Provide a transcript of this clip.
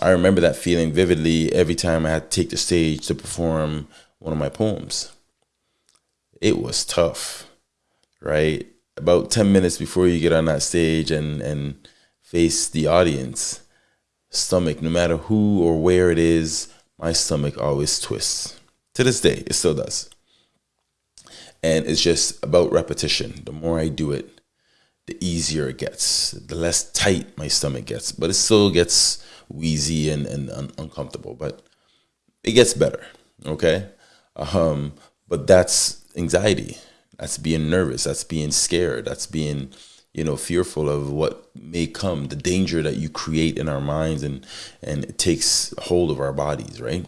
I remember that feeling vividly every time I had to take the stage to perform one of my poems. It was tough, right? About 10 minutes before you get on that stage and, and face the audience, stomach, no matter who or where it is, my stomach always twists. To this day, it still does. And it's just about repetition. The more I do it, the easier it gets, the less tight my stomach gets. But it still gets wheezy and, and un uncomfortable, but it gets better. Okay. Um, but that's anxiety. That's being nervous. That's being scared. That's being, you know, fearful of what may come, the danger that you create in our minds and, and it takes hold of our bodies, right?